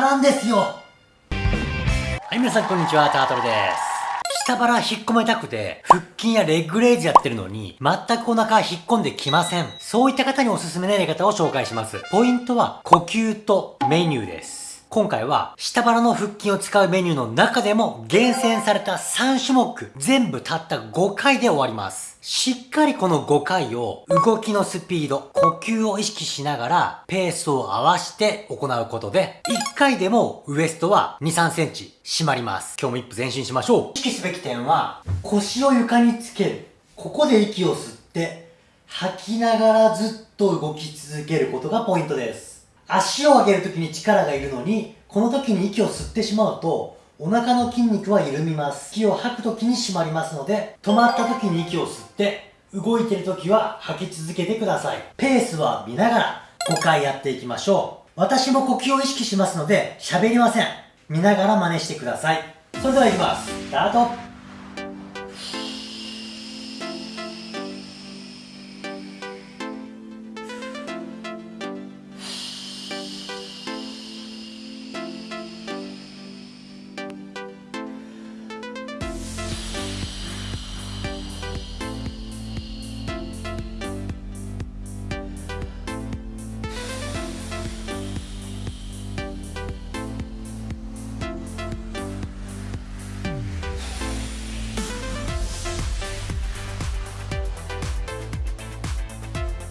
まらんですよはい皆さんこんにちはタートルです下腹引っ込めたくて、腹筋やレッグレイズやってるのに、全くお腹引っ込んできません。そういった方におすすめなやり方を紹介します。ポイントは、呼吸とメニューです。今回は下腹の腹筋を使うメニューの中でも厳選された3種目全部たった5回で終わります。しっかりこの5回を動きのスピード、呼吸を意識しながらペースを合わせて行うことで1回でもウエストは2、3センチ締まります。今日も一歩前進しましょう。意識すべき点は腰を床につける。ここで息を吸って吐きながらずっと動き続けることがポイントです。足を上げるときに力がいるのに、この時に息を吸ってしまうと、お腹の筋肉は緩みます。息を吐く時に締まりますので、止まった時に息を吸って、動いてる時は吐き続けてください。ペースは見ながら5回やっていきましょう。私も呼吸を意識しますので、喋りません。見ながら真似してください。それでは行きます。スタート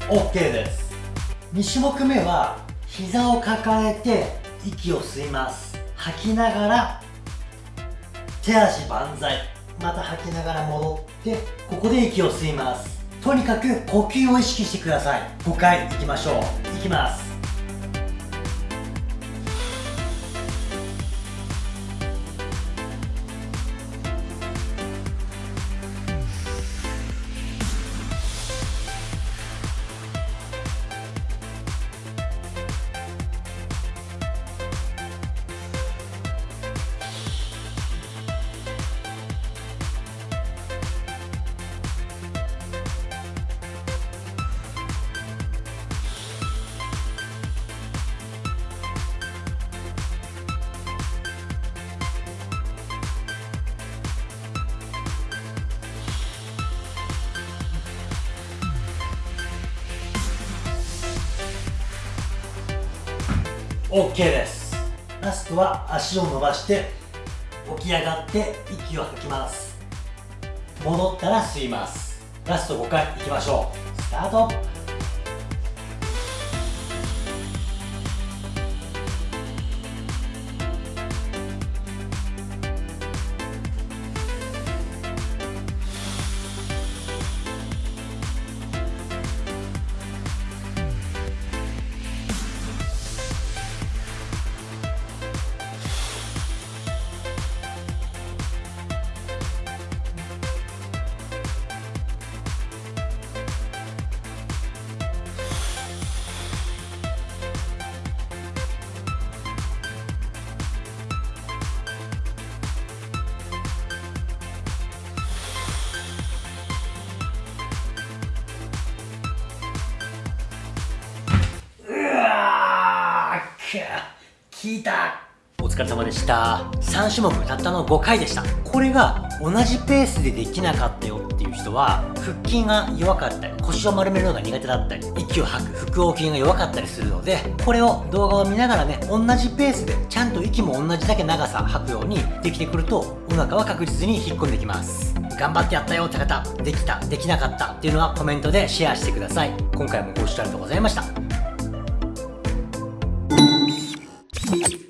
OK です。2種目目は膝を抱えて息を吸います。吐きながら手足万歳。また吐きながら戻ってここで息を吸います。とにかく呼吸を意識してください。5回いきましょう。いきます。OK です。ラストは足を伸ばして起き上がって息を吐きます。戻ったら吸います。ラスト5回いきましょう。スタート。聞いた。お疲れ様でした。3種目たったの5回でした。これが同じペースでできなかったよっていう人は腹筋が弱かったり腰を丸めるのが苦手だったり息を吐く腹横筋が弱かったりするのでこれを動画を見ながらね同じペースでちゃんと息も同じだけ長さ吐くようにできてくるとお腹は確実に引っ込んできます。頑張ってやったよって方できたできなかったっていうのはコメントでシェアしてください。今回もご視聴ありがとうございました。thank you